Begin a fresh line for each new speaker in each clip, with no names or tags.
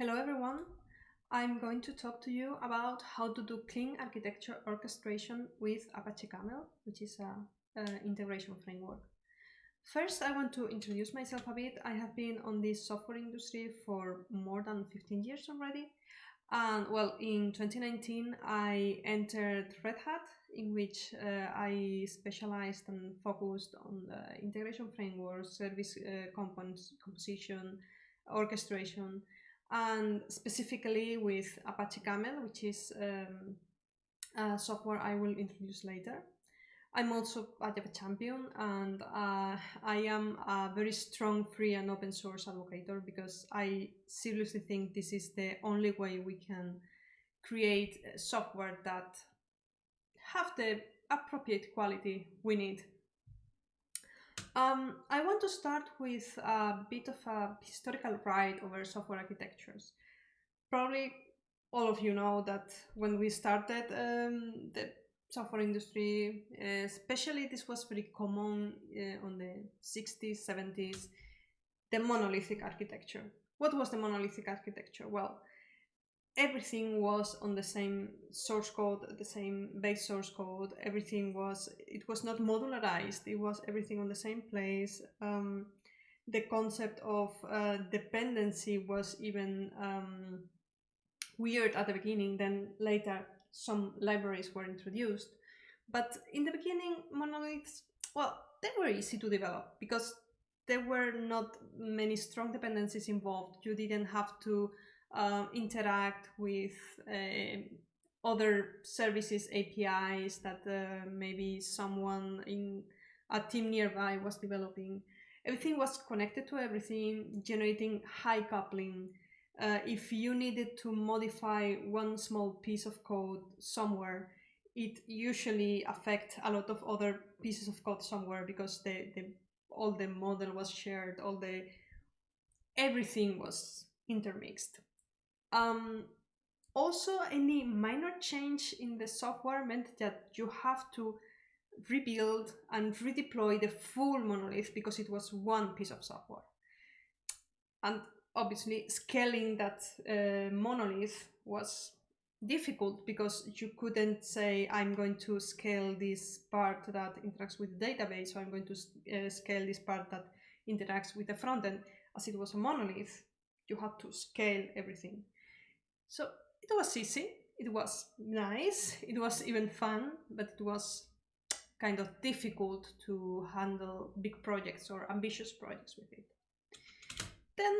Hello everyone. I'm going to talk to you about how to do clean architecture orchestration with Apache Camel, which is a, a, integration framework. First, I want to introduce myself a bit. I have been on this software industry for more than 15 years already. And well, in 2019, I entered Red Hat, in which uh, I specialized and focused on the integration framework, service uh, composition, orchestration, and specifically with Apache Camel, which is um, a software I will introduce later. I'm also a Java champion and uh, I am a very strong free and open source advocate because I seriously think this is the only way we can create software that have the appropriate quality we need um, I want to start with a bit of a historical ride over software architectures. Probably all of you know that when we started um, the software industry, especially this was very common uh, on the 60s, 70s, the monolithic architecture. What was the monolithic architecture? Well, everything was on the same source code, the same base source code. Everything was, it was not modularized. It was everything on the same place. Um, the concept of uh, dependency was even um, weird at the beginning. Then later, some libraries were introduced. But in the beginning, monoliths, well, they were easy to develop because there were not many strong dependencies involved. You didn't have to um, interact with uh, other services APIs that uh, maybe someone in a team nearby was developing. Everything was connected to everything, generating high coupling. Uh, if you needed to modify one small piece of code somewhere, it usually affect a lot of other pieces of code somewhere because the, the all the model was shared, all the everything was intermixed. Um, also, any minor change in the software meant that you have to rebuild and redeploy the full monolith because it was one piece of software. And obviously, scaling that uh, monolith was difficult because you couldn't say I'm going to scale this part that interacts with the database, so I'm going to uh, scale this part that interacts with the front end. As it was a monolith, you had to scale everything. So it was easy, it was nice, it was even fun, but it was kind of difficult to handle big projects or ambitious projects with it. Then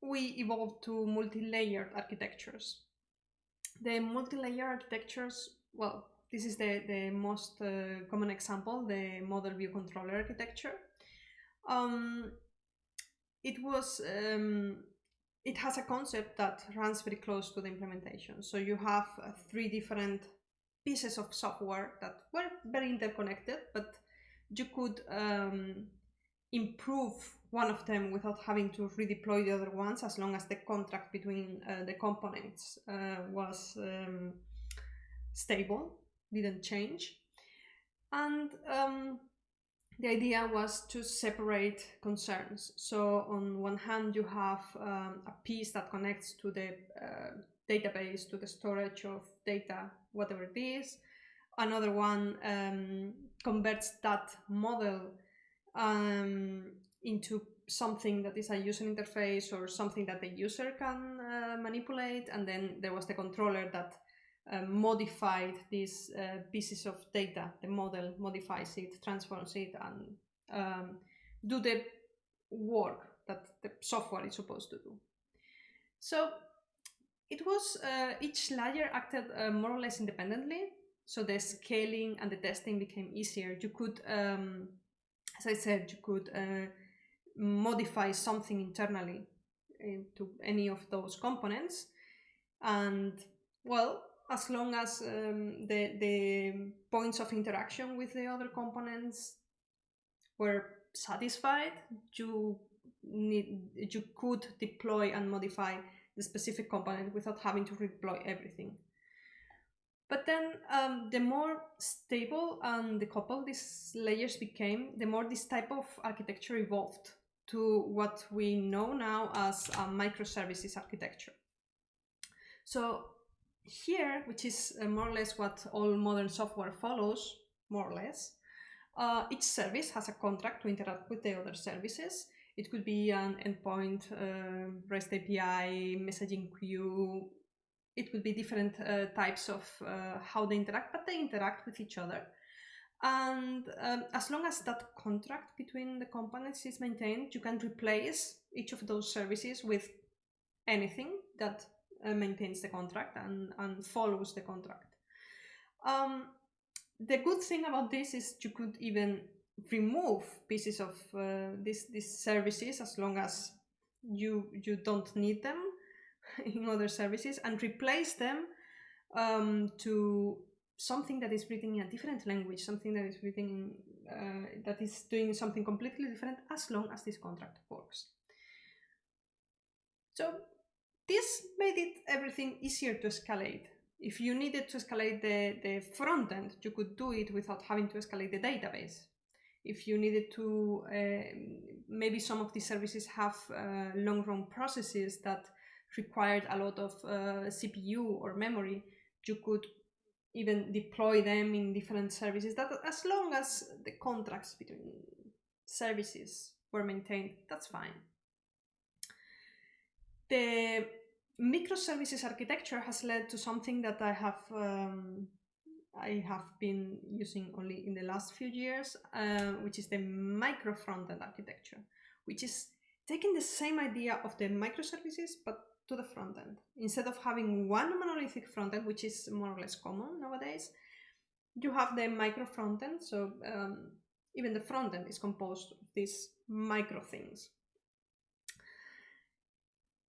we evolved to multi-layered architectures. The multi-layer architectures, well, this is the, the most uh, common example, the model view controller architecture. Um, it was um, it has a concept that runs very close to the implementation. So you have uh, three different pieces of software that were very interconnected, but you could um, improve one of them without having to redeploy the other ones as long as the contract between uh, the components uh, was um, stable, didn't change. And um, the idea was to separate concerns. So on one hand, you have um, a piece that connects to the uh, database, to the storage of data, whatever it is. Another one um, converts that model um, into something that is a user interface or something that the user can uh, manipulate. And then there was the controller that uh, modified these uh, pieces of data. The model modifies it, transforms it, and um, do the work that the software is supposed to do. So it was uh, each layer acted uh, more or less independently. So the scaling and the testing became easier. You could, um, as I said, you could uh, modify something internally to any of those components. And well, as long as um, the, the points of interaction with the other components were satisfied, you need you could deploy and modify the specific component without having to deploy everything. But then um, the more stable and decoupled these layers became, the more this type of architecture evolved to what we know now as a microservices architecture. So here, which is uh, more or less what all modern software follows, more or less, uh, each service has a contract to interact with the other services. It could be an endpoint, uh, REST API, messaging queue. It could be different uh, types of uh, how they interact, but they interact with each other. And um, as long as that contract between the components is maintained, you can replace each of those services with anything that uh, maintains the contract and, and follows the contract. Um, the good thing about this is you could even remove pieces of uh, these these services as long as you you don't need them in other services and replace them um, to something that is written in a different language, something that is written uh, that is doing something completely different as long as this contract works. So this made it everything easier to escalate. If you needed to escalate the, the front end, you could do it without having to escalate the database. If you needed to, uh, maybe some of these services have uh, long run processes that required a lot of uh, CPU or memory, you could even deploy them in different services that as long as the contracts between services were maintained, that's fine. The microservices architecture has led to something that I have um, I have been using only in the last few years, uh, which is the micro frontend architecture, which is taking the same idea of the microservices but to the front end. Instead of having one monolithic front end, which is more or less common nowadays, you have the micro front end. So um, even the front end is composed of these micro things.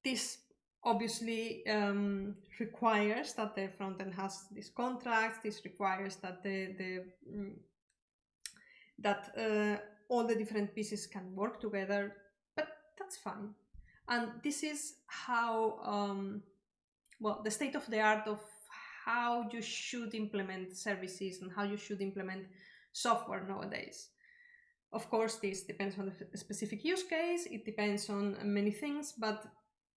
This obviously um, requires that the front end has these contracts. This requires that the, the mm, that uh, all the different pieces can work together, but that's fine. And this is how, um, well, the state of the art of how you should implement services and how you should implement software nowadays. Of course, this depends on the specific use case, it depends on many things, but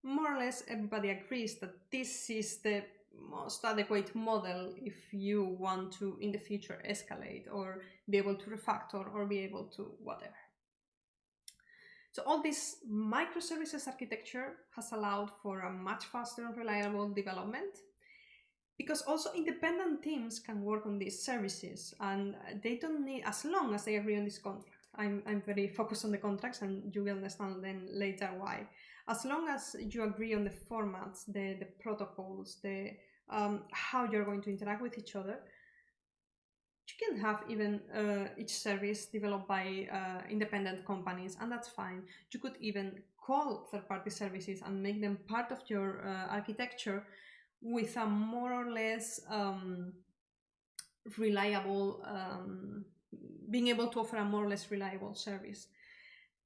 more or less everybody agrees that this is the most adequate model if you want to in the future escalate or be able to refactor or be able to whatever. So all this microservices architecture has allowed for a much faster and reliable development because also independent teams can work on these services and they don't need as long as they agree on this contract. I'm, I'm very focused on the contracts and you will understand then later why as long as you agree on the formats, the, the protocols, the um, how you're going to interact with each other, you can have even uh, each service developed by uh, independent companies, and that's fine. You could even call third-party services and make them part of your uh, architecture with a more or less um, reliable, um, being able to offer a more or less reliable service.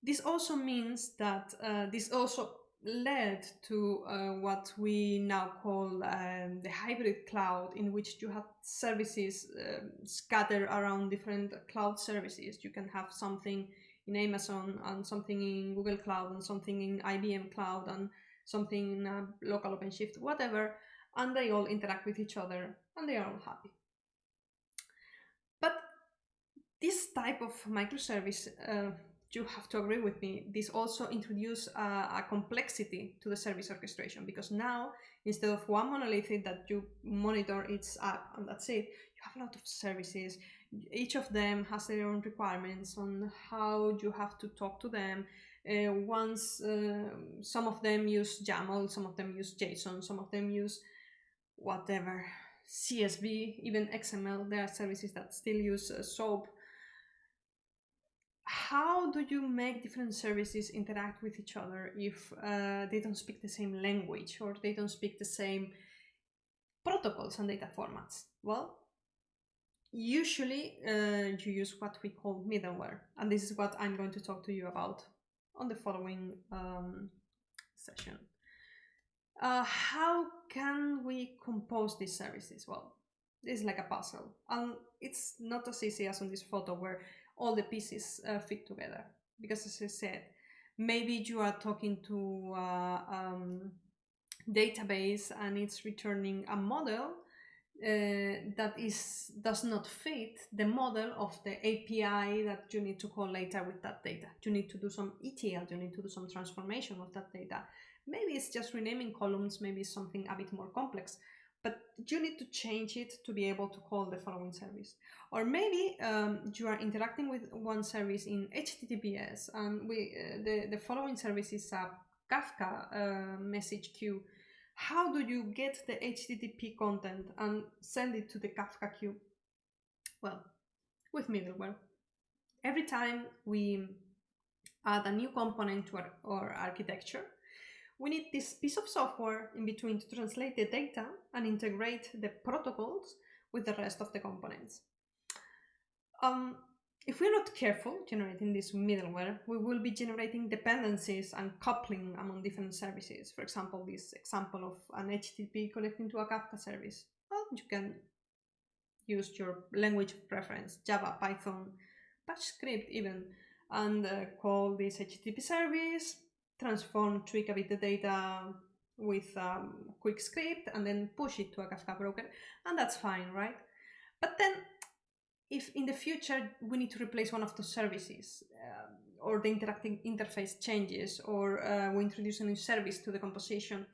This also means that uh, this also led to uh, what we now call um, the hybrid cloud, in which you have services um, scattered around different cloud services. You can have something in Amazon and something in Google Cloud and something in IBM Cloud and something in a local OpenShift, whatever, and they all interact with each other and they are all happy. But this type of microservice uh, you have to agree with me, this also introduces a, a, complexity to the service orchestration because now instead of one monolith that you monitor its app and that's it, you have a lot of services. Each of them has their own requirements on how you have to talk to them. Uh, once uh, some of them use YAML, some of them use JSON, some of them use whatever CSV, even XML. There are services that still use uh, SOAP how do you make different services interact with each other if uh, they don't speak the same language or they don't speak the same protocols and data formats? Well, usually uh, you use what we call middleware, and this is what I'm going to talk to you about on the following um, session. Uh, how can we compose these services? Well, it's like a puzzle, and it's not as easy as on this photo where all the pieces uh, fit together. Because as I said, maybe you are talking to uh, um, database and it's returning a model uh, that is does not fit the model of the API that you need to call later with that data. You need to do some ETL, you need to do some transformation of that data. Maybe it's just renaming columns, maybe something a bit more complex, but you need to change it to be able to call the following service. Or maybe um, you are interacting with one service in HTTPS and we uh, the, the following service is a Kafka uh, message queue how do you get the HTTP content and send it to the Kafka queue? Well, with middleware. Every time we add a new component to our, our architecture, we need this piece of software in between to translate the data and integrate the protocols with the rest of the components. Um, if we're not careful generating this middleware, we will be generating dependencies and coupling among different services. For example, this example of an HTTP connecting to a Kafka service. Well, you can use your language preference, Java, Python, Bash script even, and uh, call this HTTP service, transform, tweak a bit the data with um, quick script, and then push it to a Kafka broker, and that's fine, right? But then if in the future we need to replace one of the services uh, or the interacting interface changes or uh, we introduce a new service to the composition,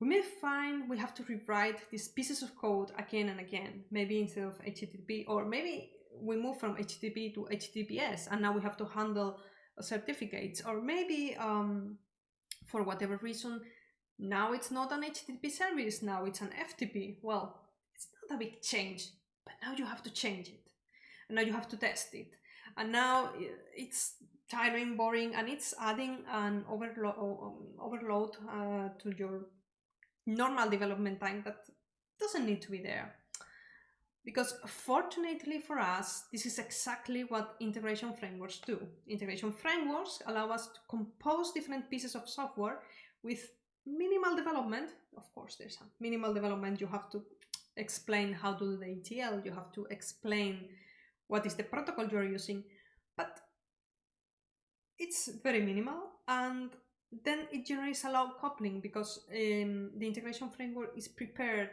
we may find we have to rewrite these pieces of code again and again, maybe instead of HTTP, or maybe we move from HTTP to HTTPS and now we have to handle certificates, or maybe um, for whatever reason, now it's not an HTTP service, now it's an FTP. Well, it's not a big change, but now you have to change it. And now you have to test it. And now it's tiring boring and it's adding an overload um, overload uh, to your normal development time that doesn't need to be there because fortunately for us this is exactly what integration frameworks do. Integration frameworks allow us to compose different pieces of software with minimal development. Of course there's a minimal development. You have to explain how to do the etl you have to explain what is the protocol you're using, but it's very minimal and then it generates a loud coupling because um, the integration framework is prepared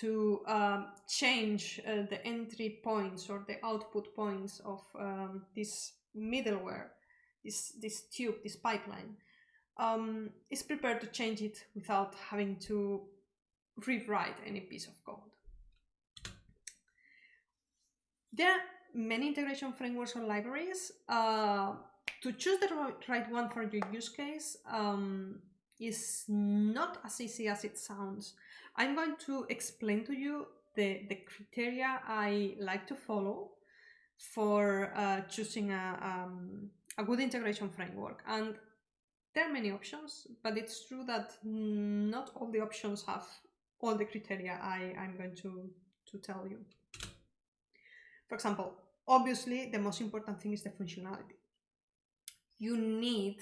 to um, change uh, the entry points or the output points of um, this middleware, this, this tube, this pipeline. Um, is prepared to change it without having to rewrite any piece of code. There are many integration frameworks or libraries. Uh, to choose the right one for your use case um, is not as easy as it sounds. I'm going to explain to you the, the criteria I like to follow for uh, choosing a, um, a good integration framework. And there are many options, but it's true that not all the options have all the criteria I, I'm going to, to tell you. For example, obviously the most important thing is the functionality. You need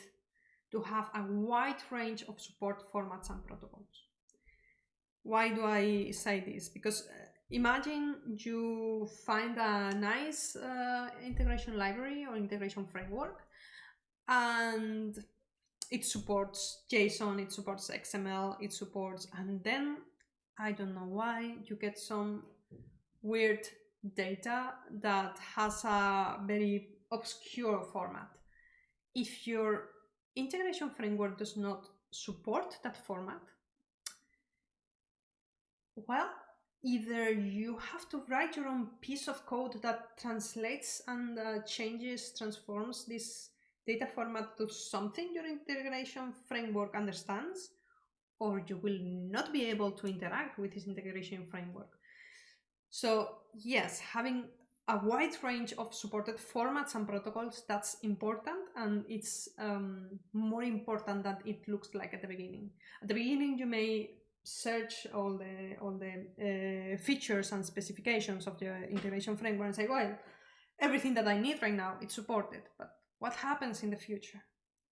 to have a wide range of support formats and protocols. Why do I say this? Because uh, imagine you find a nice uh, integration library or integration framework and it supports JSON, it supports XML, it supports, and then I don't know why you get some weird data that has a very obscure format. If your integration framework does not support that format, well, either you have to write your own piece of code that translates and uh, changes, transforms this data format to something your integration framework understands, or you will not be able to interact with this integration framework. So yes, having a wide range of supported formats and protocols, that's important and it's um, more important than it looks like at the beginning. At the beginning, you may search all the all the uh, features and specifications of the integration framework and say, well, everything that I need right now, it's supported. But what happens in the future?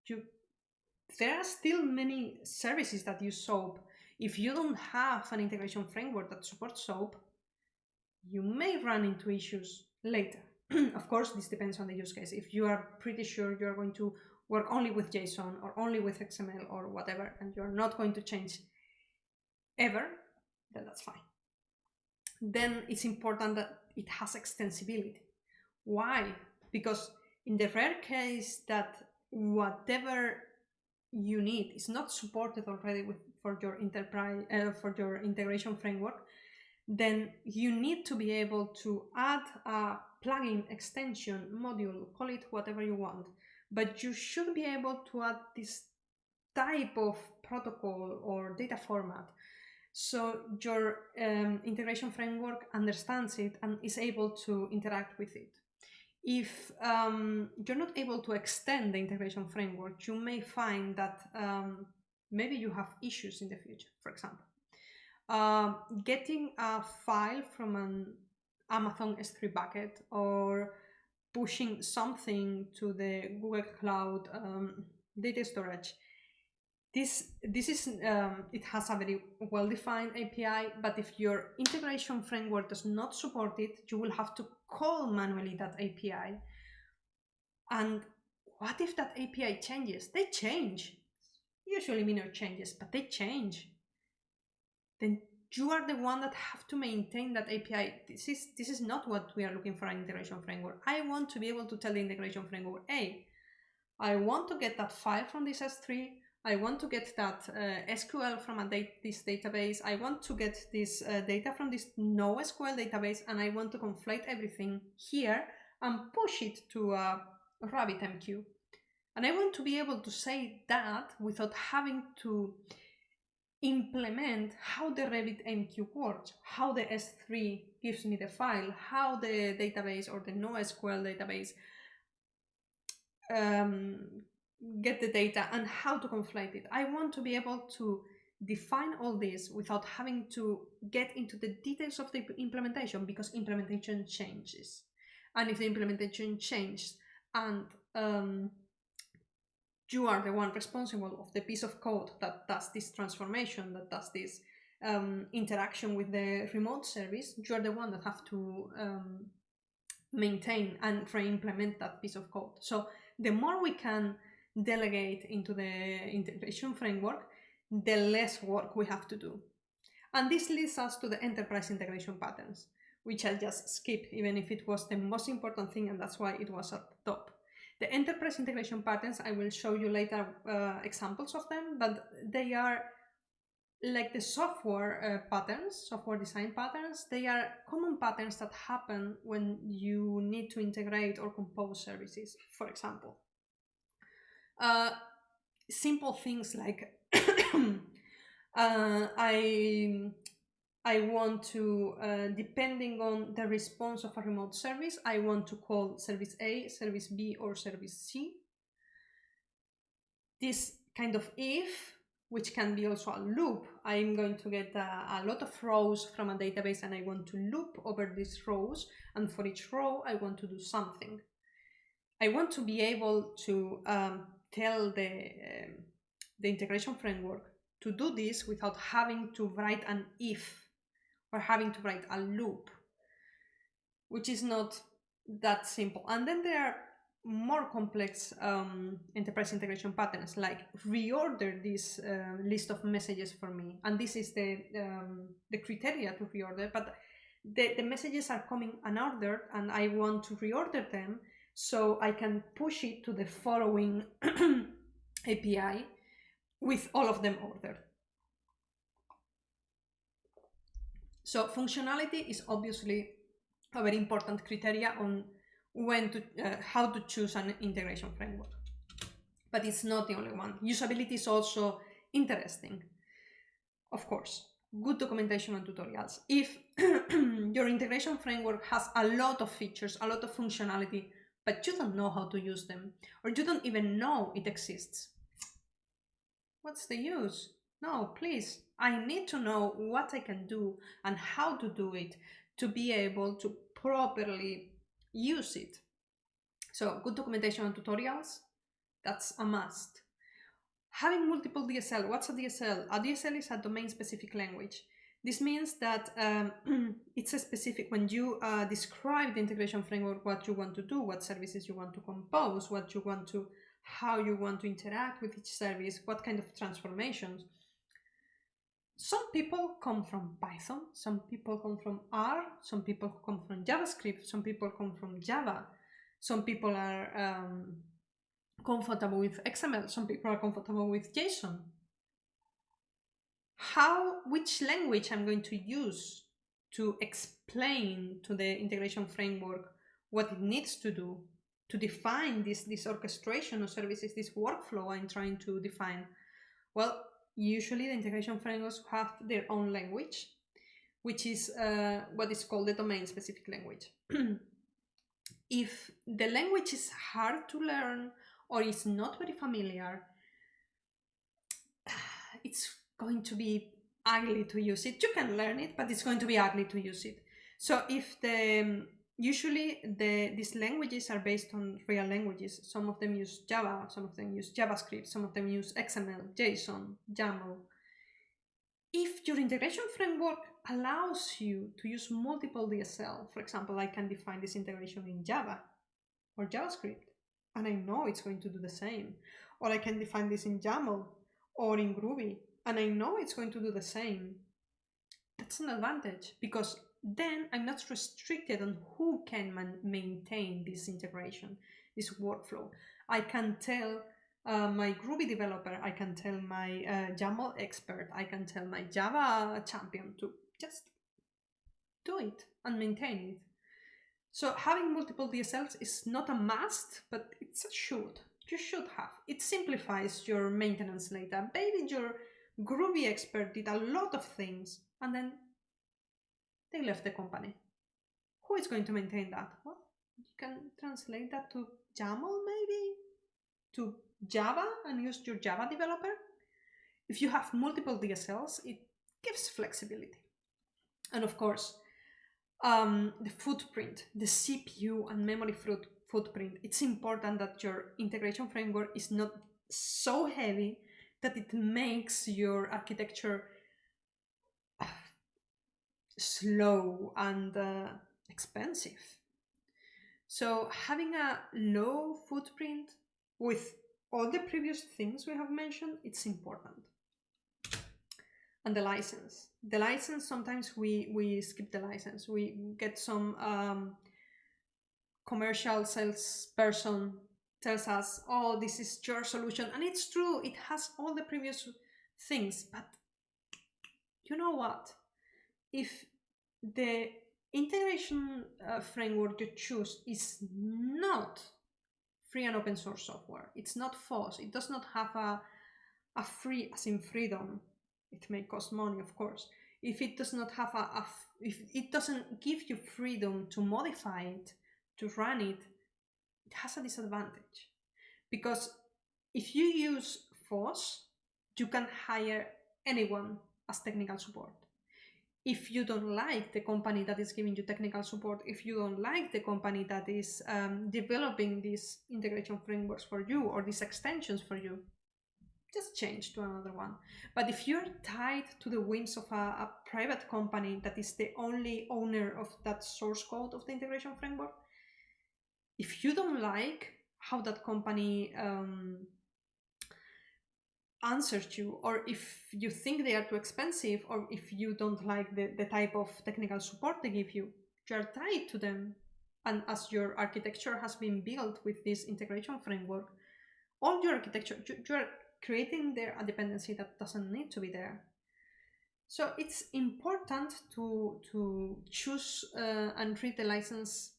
You, there are still many services that use SOAP. If you don't have an integration framework that supports SOAP, you may run into issues later. of course, this depends on the use case. If you are pretty sure you're going to work only with JSON or only with XML or whatever, and you're not going to change ever, then that's fine. Then it's important that it has extensibility. Why? Because in the rare case that whatever you need is not supported already with for your enterprise uh, for your integration framework, then you need to be able to add a plugin extension module, call it whatever you want, but you should be able to add this type of protocol or data format so your um, integration framework understands it and is able to interact with it. If um, you're not able to extend the integration framework, you may find that um, maybe you have issues in the future, for example. Uh, getting a file from an Amazon S3 bucket or pushing something to the Google Cloud um, data storage. This, this is, um, it has a very well-defined API, but if your integration framework does not support it, you will have to call manually that API. And what if that API changes? They change, usually minor changes, but they change. Then you are the one that have to maintain that API. This is this is not what we are looking for an integration framework. I want to be able to tell the integration framework, hey, I want to get that file from this S3. I want to get that uh, SQL from a date, this database. I want to get this uh, data from this NoSQL database, and I want to conflate everything here and push it to a RabbitMQ. And I want to be able to say that without having to implement how the RabbitMQ works, how the S3 gives me the file, how the database or the NoSQL database um, get the data and how to conflate it. I want to be able to define all this without having to get into the details of the implementation because implementation changes. And if the implementation changes and um, you are the one responsible of the piece of code that does this transformation, that does this um, interaction with the remote service, you are the one that have to um, maintain and re-implement that piece of code. So the more we can delegate into the integration framework, the less work we have to do. And this leads us to the enterprise integration patterns, which I'll just skip, even if it was the most important thing and that's why it was at the top. The enterprise integration patterns, I will show you later uh, examples of them, but they are like the software uh, patterns, software design patterns, they are common patterns that happen when you need to integrate or compose services, for example. Uh, simple things like uh, I I want to, uh, depending on the response of a remote service, I want to call service A, service B, or service C. This kind of if, which can be also a loop, I'm going to get a, a lot of rows from a database and I want to loop over these rows. And for each row, I want to do something. I want to be able to um, tell the, um, the integration framework to do this without having to write an if or having to write a loop, which is not that simple. And then there are more complex um, enterprise integration patterns, like reorder this uh, list of messages for me. And this is the, um, the criteria to reorder, but the, the messages are coming unordered and I want to reorder them so I can push it to the following API with all of them ordered. So functionality is obviously a very important criteria on when to, uh, how to choose an integration framework. But it's not the only one. Usability is also interesting. Of course, good documentation and tutorials. If your integration framework has a lot of features, a lot of functionality, but you don't know how to use them, or you don't even know it exists, what's the use? No, please, I need to know what I can do and how to do it to be able to properly use it. So good documentation and tutorials, that's a must. Having multiple DSL, what's a DSL? A DSL is a domain-specific language. This means that um, it's a specific, when you uh, describe the integration framework, what you want to do, what services you want to compose, what you want to how you want to interact with each service, what kind of transformations. Some people come from Python, some people come from R, some people come from JavaScript, some people come from Java, some people are um, comfortable with XML, some people are comfortable with JSON. How, which language I'm going to use to explain to the integration framework what it needs to do to define this, this orchestration of services, this workflow I'm trying to define? Well, usually the integration frameworks have their own language, which is uh, what is called the domain specific language. if the language is hard to learn or is not very familiar, it's going to be ugly to use it. You can learn it, but it's going to be ugly to use it. So if the usually the these languages are based on real languages. Some of them use Java, some of them use JavaScript, some of them use XML, JSON, YAML. If your integration framework allows you to use multiple DSL, for example, I can define this integration in Java or JavaScript, and I know it's going to do the same. Or I can define this in YAML or in Groovy, and I know it's going to do the same. That's an advantage because then I'm not restricted on who can maintain this integration, this workflow. I can tell uh, my Groovy developer, I can tell my uh, YAML expert, I can tell my Java champion to just do it and maintain it. So having multiple DSLs is not a must, but it's a should. You should have. It simplifies your maintenance later. Maybe your Groovy expert did a lot of things and then they left the company. Who is going to maintain that? Well, you can translate that to YAML maybe? To Java and use your Java developer? If you have multiple DSLs, it gives flexibility. And of course, um, the footprint, the CPU and memory foot footprint. It's important that your integration framework is not so heavy that it makes your architecture slow and uh, expensive. So having a low footprint with all the previous things we have mentioned, it's important and the license. The license, sometimes we, we skip the license. We get some um, commercial salesperson tells us, oh, this is your solution. And it's true, it has all the previous things. But you know what? If the integration uh, framework you choose is not free and open source software, it's not FOSS, it does not have a, a free, as in freedom, it may cost money, of course. If it does not have a, a if it doesn't give you freedom to modify it, to run it, it has a disadvantage. Because if you use FOSS, you can hire anyone as technical support. If you don't like the company that is giving you technical support, if you don't like the company that is um, developing these integration frameworks for you or these extensions for you, just change to another one. But if you're tied to the whims of a, a, private company that is the only owner of that source code of the integration framework, if you don't like how that company um, answers you, or if you think they are too expensive, or if you don't like the, the type of technical support they give you, you are tied to them. And as your architecture has been built with this integration framework, all your architecture, you, are creating there a dependency that doesn't need to be there. So it's important to, to choose uh, and read the license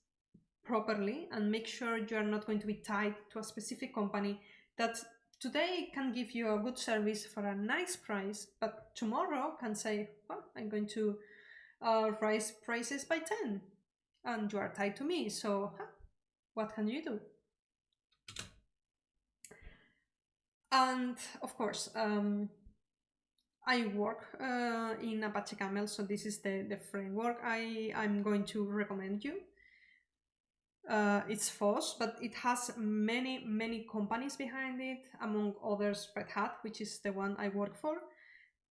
properly and make sure you are not going to be tied to a specific company that today can give you a good service for a nice price, but tomorrow can say, well, I'm going to uh, raise prices by 10 and you are tied to me. So huh, what can you do? And of course, um, I work uh, in Apache Camel, so this is the, the framework I, I'm going to recommend you. Uh, it's FOSS, but it has many, many companies behind it, among others Red Hat, which is the one I work for.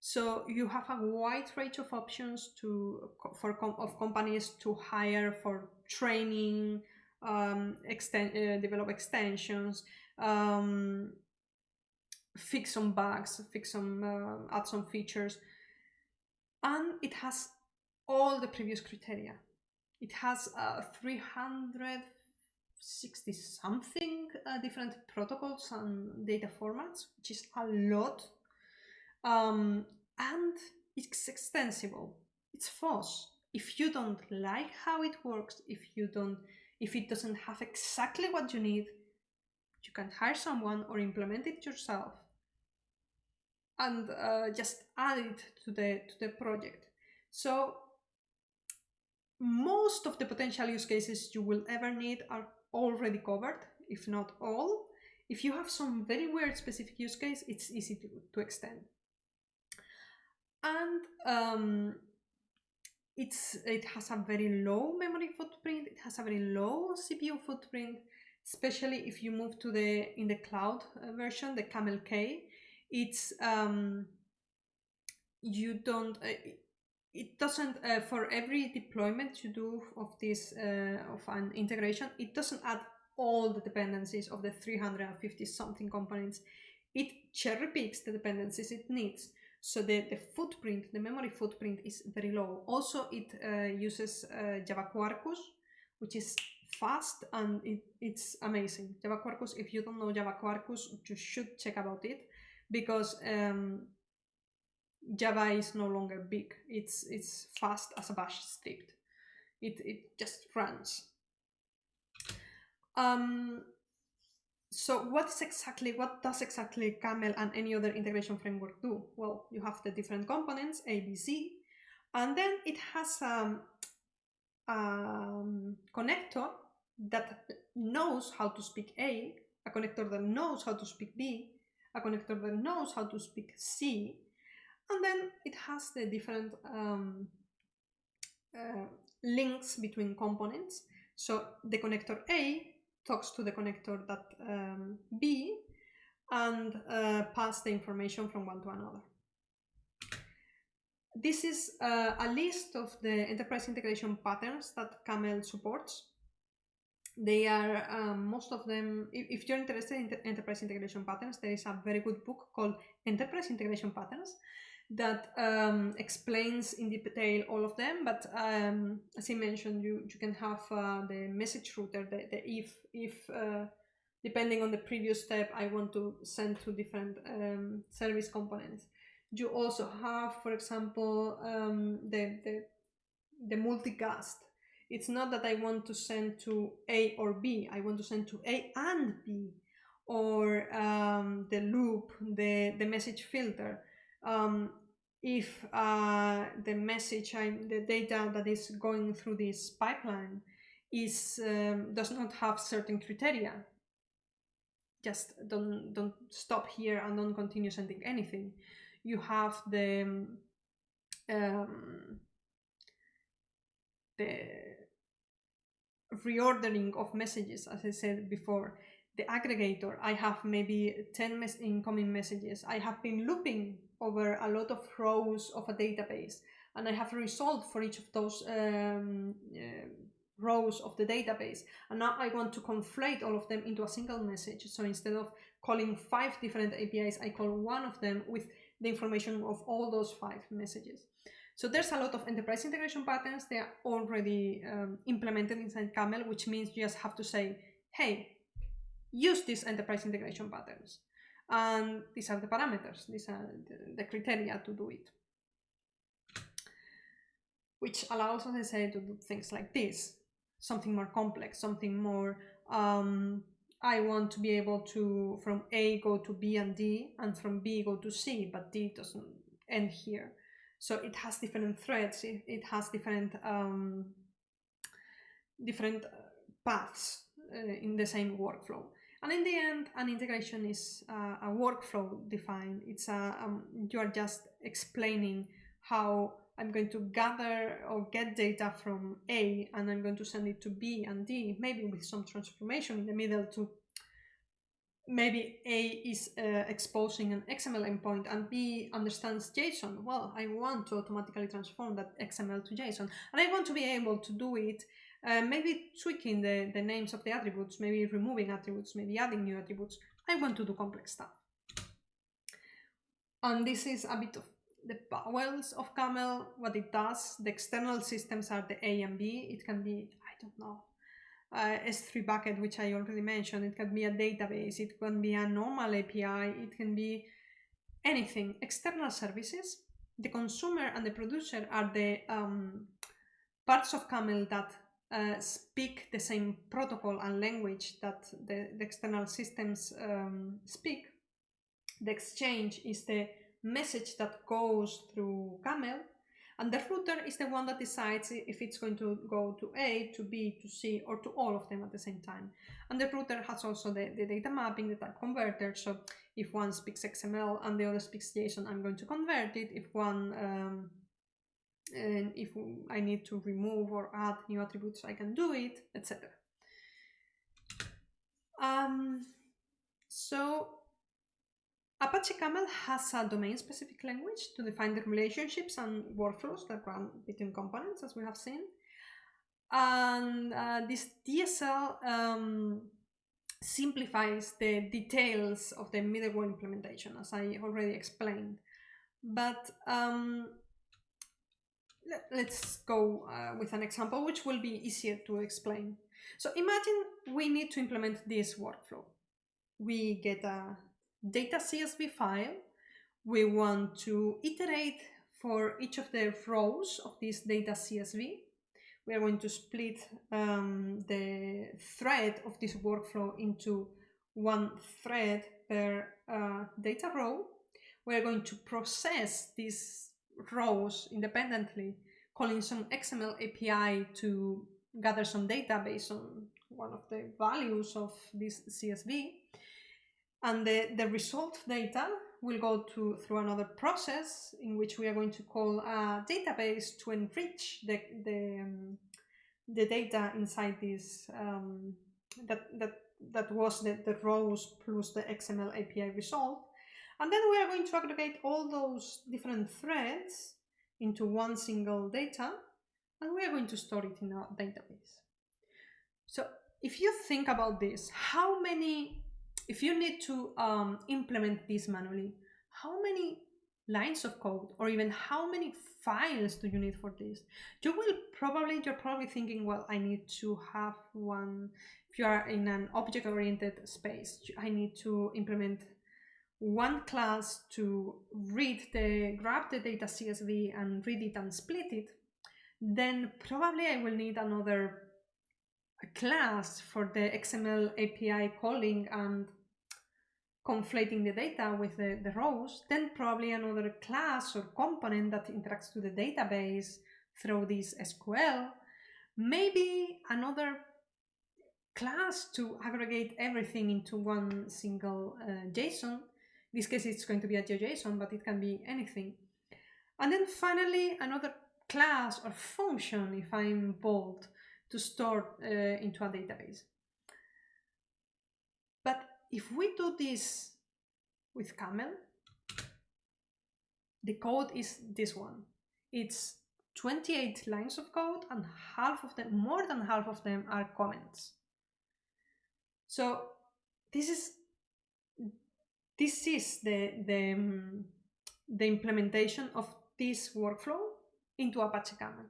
So you have a wide range of options to for com of companies to hire for training, um, extend, uh, develop extensions, um, fix some bugs, fix some, uh, add some features. And it has all the previous criteria. It has uh, 360 something uh, different protocols and data formats, which is a lot. Um, and it's extensible. It's FOSS. If you don't like how it works, if you don't, if it doesn't have exactly what you need, you can hire someone or implement it yourself and uh, just add it to the to the project. So most of the potential use cases you will ever need are already covered, if not all. If you have some very weird specific use case, it's easy to, to extend. And um, it's it has a very low memory footprint, it has a very low CPU footprint, especially if you move to the in the cloud uh, version, the Camel K, it's um, you don't uh, it doesn't uh, for every deployment you do of this uh, of an integration it doesn't add all the dependencies of the 350 something components. It cherry picks the dependencies it needs. So the, the footprint the memory footprint is very low. Also it uh, uses uh, java quarkus which is fast and it, it's amazing. Java quarkus if you don't know java quarkus you should check about it because um, Java is no longer big. It's it's fast as a bash script. It it just runs. Um, so what is exactly what does exactly Camel and any other integration framework do? Well, you have the different components A, B, C, and then it has um, a um, connector that knows how to speak A, a connector that knows how to speak B, a connector that knows how to speak C, and then it has the different um, uh, links between components. So the connector A talks to the connector that um, B and uh, pass the information from one to another. This is uh, a list of the enterprise integration patterns that Camel supports. They are, um, most of them, if, if, you're interested in enterprise integration patterns, there is a very good book called Enterprise Integration Patterns that um, explains in detail all of them. But um, as I mentioned, you, you can have uh, the message router, the, the if, if uh, depending on the previous step, I want to send to different um, service components. You also have, for example, um, the, the, the multicast it's not that I want to send to A or B, I want to send to A and B, or um, the loop, the, the message filter. Um, if uh, the message, I, the data that is going through this pipeline is um, does not have certain criteria, just don't don't stop here and don't continue sending anything. You have the um, the reordering of messages, as I said before, the aggregator, I have maybe 10 mes incoming messages. I have been looping over a lot of rows of a database and I have resolved for each of those um, uh, rows of the database. And now I want to conflate all of them into a single message. So instead of calling five different APIs, I call one of them with the information of all those five messages. So there's a lot of enterprise integration patterns. They are already um, implemented inside Camel, which means you just have to say, hey, use these enterprise integration patterns. And these are the parameters, these are the, the criteria to do it. Which allows, as I say, to do things like this, something more complex, something more, um, I want to be able to, from A go to B and D, and from B go to C, but D doesn't end here. So it has different threads, it, it has different um, different uh, paths uh, in the same workflow. And in the end, an integration is uh, a workflow defined. It's a, um, you are just explaining how I'm going to gather or get data from A and I'm going to send it to B and D, maybe with some transformation in the middle to maybe A is uh, exposing an XML endpoint and B understands JSON. Well, I want to automatically transform that XML to JSON and I want to be able to do it uh, maybe tweaking the, the names of the attributes, maybe removing attributes, maybe adding new attributes I want to do complex stuff. And this is a bit of the bowels of Camel, what it does. The external systems are the A and B. It can be, I don't know, uh, S3 bucket, which I already mentioned. It can be a database. It can be a normal API. It can be anything. External services. The consumer and the producer are the um, parts of Camel that uh, speak the same protocol and language that the, the external systems um, speak. The exchange is the message that goes through Camel, and the router is the one that decides if it's going to go to A, to B, to C, or to all of them at the same time. And the router has also the, the data mapping, the type converter. So if one speaks XML and the other speaks JSON, I'm going to convert it. If one um, and if I need to remove or add new attributes, I can do it, etc. Um, so Apache Camel has a domain-specific language to define the relationships and workflows that run between components, as we have seen. And uh, this DSL um, simplifies the details of the middleware implementation, as I already explained. But um, let, us go uh, with an example which will be easier to explain. So imagine we need to implement this workflow. We get a data CSV file. We want to iterate for each of the rows of this data CSV. We are going to split um, the thread of this workflow into one thread per uh, data row. We are going to process these rows independently, calling some XML API to gather some data based on one of the values of this CSV. And the, the result data will go to through another process in which we are going to call a database to enrich the, the, um, the data inside this um, that, that, that was the, the rows plus the XML API result. And then we are going to aggregate all those different threads into one single data, and we are going to store it in our database. So if you think about this, how many, if you need to um, implement this manually, how many lines of code or even how many files do you need for this? You will probably, you're probably thinking, well, I need to have one, if you are in an object-oriented space, I need to implement one class to read the grab the data CSV and read it and split it, then probably I will need another class for the XML API calling and conflating the data with the, the rows, then probably another class or component that interacts to the database through this SQL, maybe another class to aggregate everything into one single uh, JSON, this case, it's going to be a GeoJSON, but it can be anything. And then finally, another class or function, if I'm bold, to store uh, into a database. But if we do this with Camel, the code is this one. It's 28 lines of code and half of them, more than half of them are comments. So this is this is the, the, um, the implementation of this workflow into Apache Camel.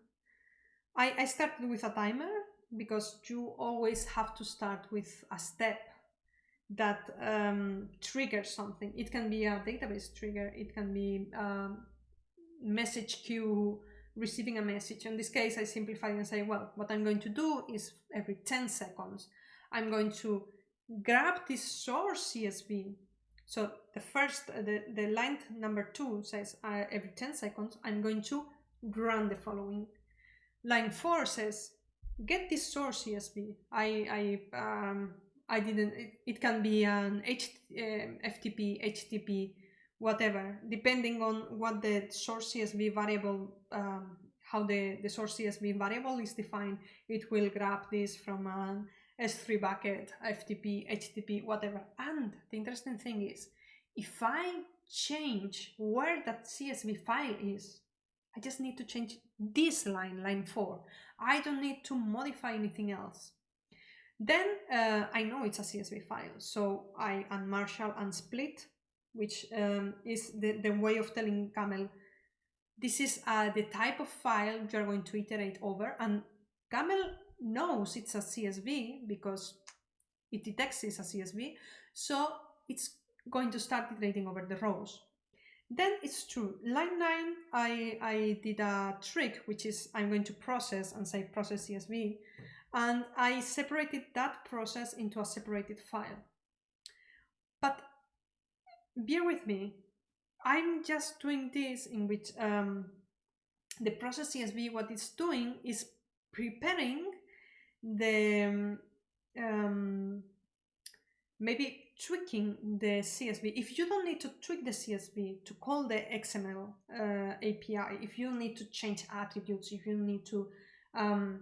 I, I started with a timer because you always have to start with a step that um, triggers something. It can be a database trigger, it can be a um, message queue receiving a message. In this case, I simplify and say, well, what I'm going to do is every 10 seconds, I'm going to grab this source CSV so the first, the, the line number two says uh, every 10 seconds, I'm going to run the following. Line four says, get this source CSV. I, I, um, I didn't, it, it, can be an H, um, FTP, HTTP, whatever, depending on what the source CSV variable, um, how the, the source CSV variable is defined, it will grab this from an S3 bucket, FTP, HTTP, whatever. And the interesting thing is, if I change where that CSV file is, I just need to change this line, line 4. I don't need to modify anything else. Then uh, I know it's a CSV file, so I unmarshal and split, which um, is the, the way of telling Camel, this is uh, the type of file you're going to iterate over, and Camel knows it's a CSV because it detects it's a CSV, so it's going to start iterating over the rows. Then it's true. Line 9, I, I did a trick, which is I'm going to process and say process CSV, and I separated that process into a separated file. But bear with me, I'm just doing this in which um, the process CSV, what it's doing is preparing the um, maybe tweaking the CSV. If you don't need to tweak the CSV to call the XML uh, API, if you need to change attributes, if you need to um,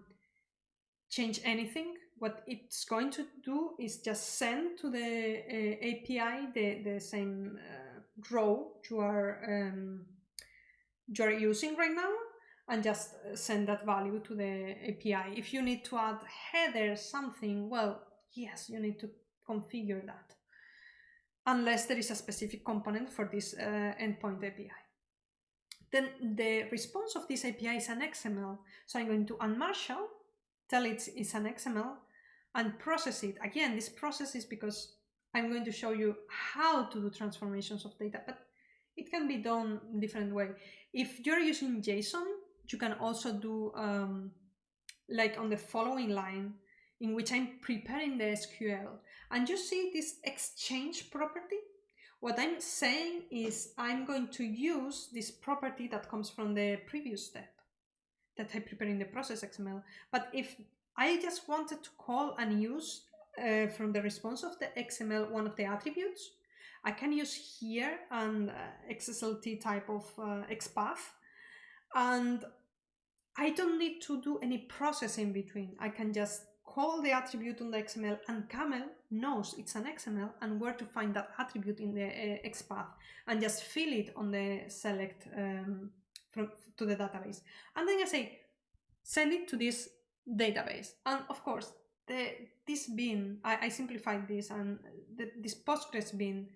change anything, what it's going to do is just send to the uh, API the, the same uh, row you are, um, you are using right now and just send that value to the API. If you need to add header something, well, yes, you need to configure that unless there is a specific component for this uh, endpoint API. Then the response of this API is an XML. So I'm going to unmarshal, tell it it's an XML, and process it. Again, this process is because I'm going to show you how to do transformations of data, but it can be done different way. If you're using JSON, you can also do um, like on the following line, in which I'm preparing the SQL. And you see this exchange property? What I'm saying is I'm going to use this property that comes from the previous step that I prepare in the process XML. But if I just wanted to call and use uh, from the response of the XML one of the attributes, I can use here an uh, XSLT type of uh, XPath and I don't need to do any process in between. I can just call the attribute on the XML and Camel knows it's an XML and where to find that attribute in the uh, XPath and just fill it on the select um, from, to the database. And then I say, send it to this database. And of course, the, this bean, I, I simplified this and the, this Postgres bean,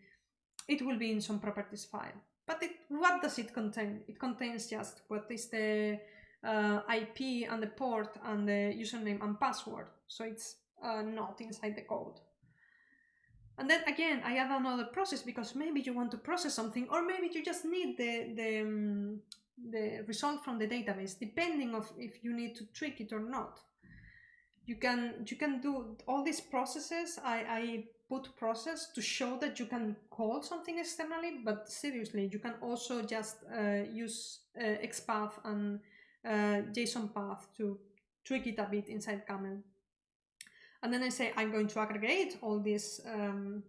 it will be in some properties file. But it, what does it contain? It contains just what is the uh, IP and the port and the username and password. So it's uh, not inside the code. And then again, I add another process because maybe you want to process something or maybe you just need the, the, um, the result from the database, depending of if you need to trick it or not. You can, you can do all these processes. I, I put process to show that you can call something externally, but seriously, you can also just uh, use uh, XPath and uh, JSON path to tweak it a bit inside Camel. And then I say I'm going to aggregate all these um,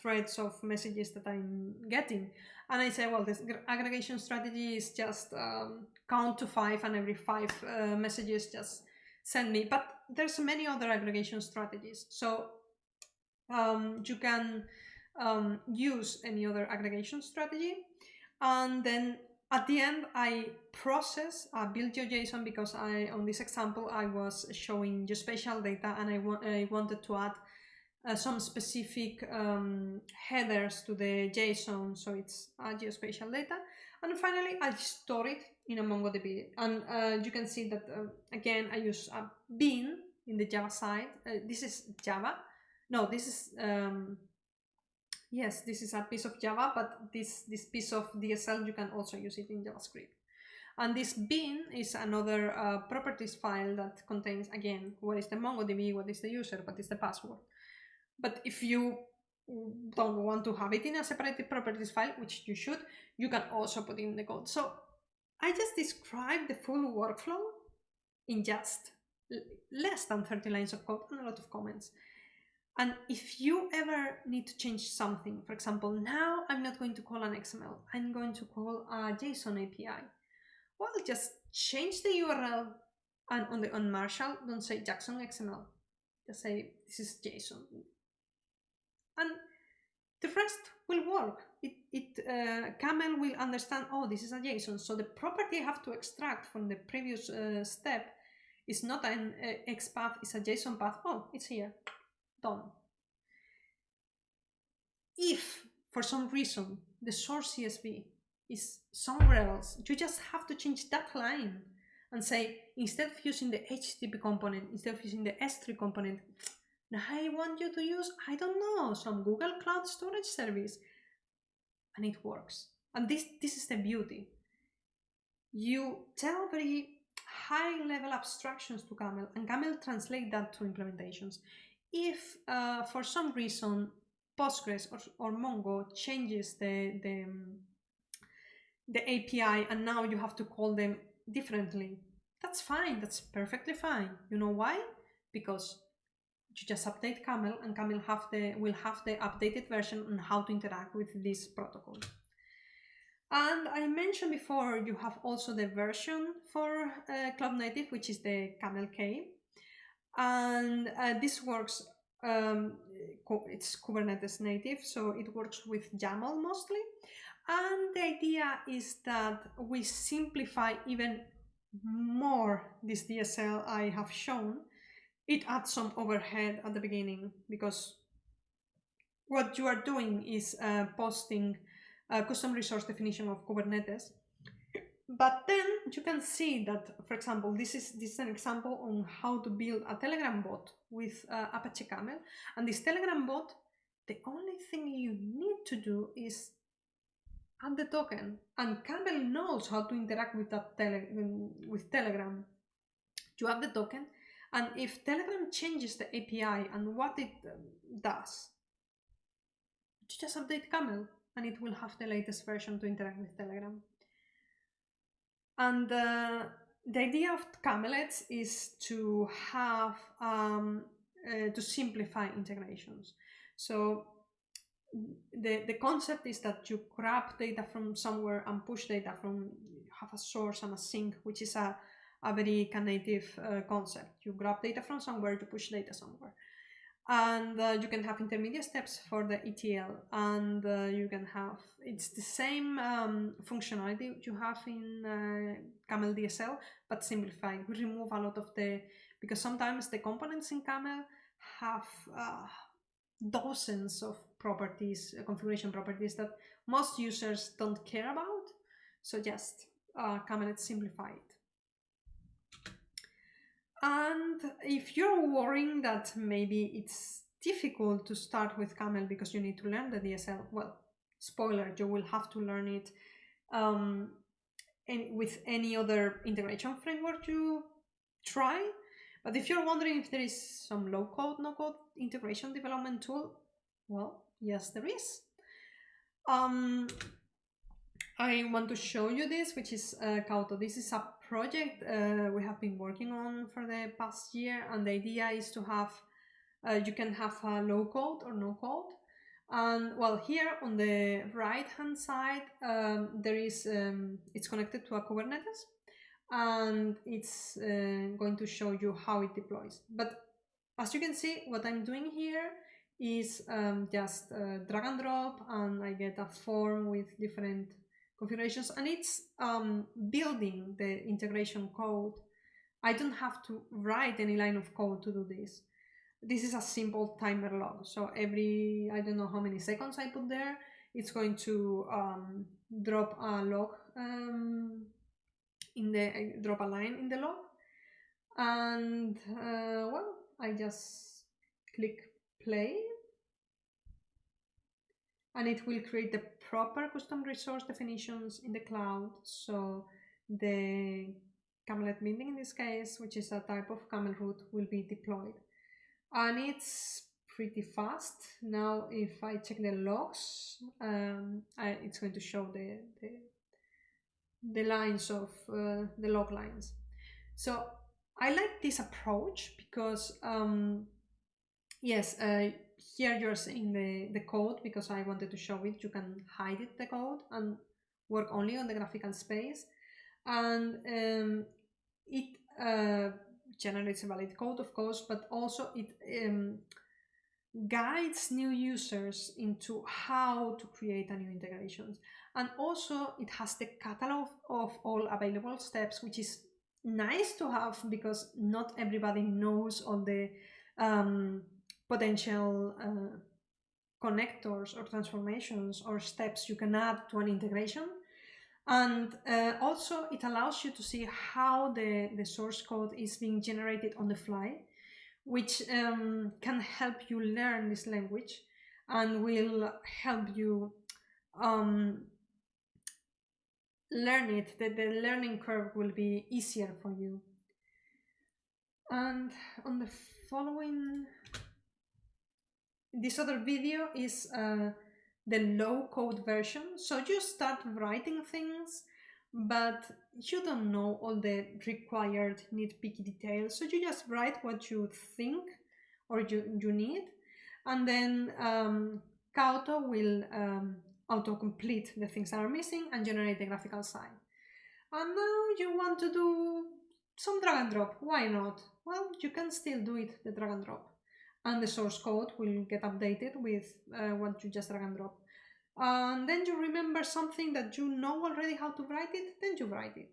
threads of messages that I'm getting. And I say, well, this aggregation strategy is just um, count to five and every five uh, messages just send me. But there's many other aggregation strategies. So um, you can um, use any other aggregation strategy. And then at the end, I process uh, build your JSON because I, on this example, I was showing geospatial data and I, wa I wanted to add uh, some specific um, headers to the JSON, so it's geospatial data. And finally, I store it in a MongoDB. And uh, you can see that, uh, again, I use a bean in the Java side. Uh, this is Java. No, this is um, Yes, this is a piece of Java, but this, this piece of DSL, you can also use it in JavaScript. And this bean is another uh, properties file that contains, again, what is the MongoDB, what is the user, what is the password. But if you don't want to have it in a separated properties file, which you should, you can also put in the code. So I just described the full workflow in just less than 30 lines of code and a lot of comments. And if you ever need to change something, for example, now I'm not going to call an XML, I'm going to call a JSON API. Well, just change the URL and on the unmarshal, don't say Jackson XML. Just say this is JSON. And the rest will work. It, it uh, Camel will understand, oh, this is a JSON. So the property I have to extract from the previous uh, step is not an uh, XPath, it's a JSON path. Oh, it's here, done. If for some reason the source CSV is somewhere else, you just have to change that line and say, instead of using the HTTP component, instead of using the S3 component, I want you to use, I don't know, some Google Cloud Storage Service. And it works. And this, this is the beauty. You tell very high level abstractions to Camel and Camel translate that to implementations. If uh, for some reason Postgres or, or Mongo changes the, the, the API and now you have to call them differently, that's fine, that's perfectly fine. You know why? Because you just update Camel and Camel have the, will have the updated version on how to interact with this protocol. And I mentioned before, you have also the version for uh, Cloud Native, which is the Camel K. And uh, this works, um, it's Kubernetes native, so it works with YAML mostly. And the idea is that we simplify even more this DSL I have shown it adds some overhead at the beginning because what you are doing is uh, posting a custom resource definition of Kubernetes. But then you can see that, for example, this is this is an example on how to build a Telegram bot with uh, Apache Camel. And this Telegram bot, the only thing you need to do is add the token. And Camel knows how to interact with that tele with Telegram. You add the token, and if Telegram changes the API and what it um, does, you just update Camel and it will have the latest version to interact with Telegram. And uh, the idea of Kamelets is to have, um, uh, to simplify integrations. So the, the concept is that you grab data from somewhere and push data from, have a source and a sink, which is a a very Knative uh, concept. You grab data from somewhere, you push data somewhere. And uh, you can have intermediate steps for the ETL and uh, you can have, it's the same um, functionality you have in uh, Camel DSL, but simplified. We remove a lot of the, because sometimes the components in Camel have uh, dozens of properties, uh, configuration properties that most users don't care about. So just uh, Kamelets simplified. And if you're worrying that maybe it's difficult to start with Camel because you need to learn the DSL, well, spoiler, you will have to learn it um, with any other integration framework you try. But if you're wondering if there is some low code, no code integration development tool, well, yes, there is. Um, I want to show you this, which is uh, Kaoto. This is a project uh, we have been working on for the past year and the idea is to have uh, you can have a low code or no code. And well here on the right hand side um, there is um, it's connected to a Kubernetes and it's uh, going to show you how it deploys. But as you can see what I'm doing here is um, just uh, drag and drop and I get a form with different configurations and it's um, building the integration code. I don't have to write any line of code to do this. This is a simple timer log. So every, I don't know how many seconds I put there, it's going to um, drop a log um, in the, drop a line in the log. And uh, well, I just click play and it will create the proper custom resource definitions in the cloud. So the Kamelet Binding in this case, which is a type of camel route, will be deployed. And it's pretty fast. Now, if I check the logs, um, I, it's going to show the, the, the lines of uh, the log lines. So I like this approach because, um, yes, uh, here you're seeing the, the code because I wanted to show it. You can hide it, the code, and work only on the graphical space. And um, it uh, generates a valid code, of course, but also it um, guides new users into how to create a new integrations. And also it has the catalog of all available steps, which is nice to have because not everybody knows all the um, potential uh, connectors or transformations or steps you can add to an integration. And uh, also it allows you to see how the, the source code is being generated on the fly, which um, can help you learn this language and will help you um, learn it, that the learning curve will be easier for you. And on the following, this other video is uh, the low code version. So you start writing things, but you don't know all the required nitpicky details. So you just write what you think or you, you need. And then um, Kaoto will um, autocomplete the things that are missing and generate the graphical side. And now you want to do some drag and drop. Why not? Well, you can still do it, the drag and drop. And the source code will get updated with uh, what you just drag and drop. And then you remember something that you know already how to write it, then you write it.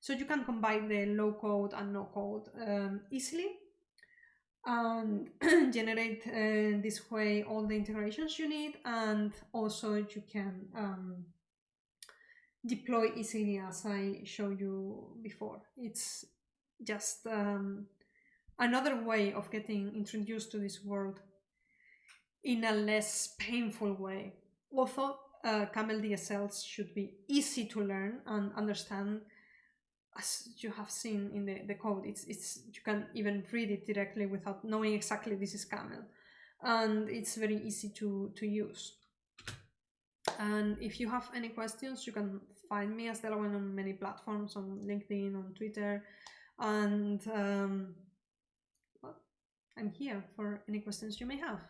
So you can combine the low code and no code um, easily and generate uh, this way all the integrations you need and also you can um, deploy easily as I showed you before. It's just um, another way of getting introduced to this world in a less painful way. Although uh, Camel DSLs should be easy to learn and understand as you have seen in the, the code, it's, it's you can even read it directly without knowing exactly this is camel. And it's very easy to, to use. And if you have any questions, you can find me as Delawen on many platforms, on LinkedIn, on Twitter. And um, I'm here for any questions you may have.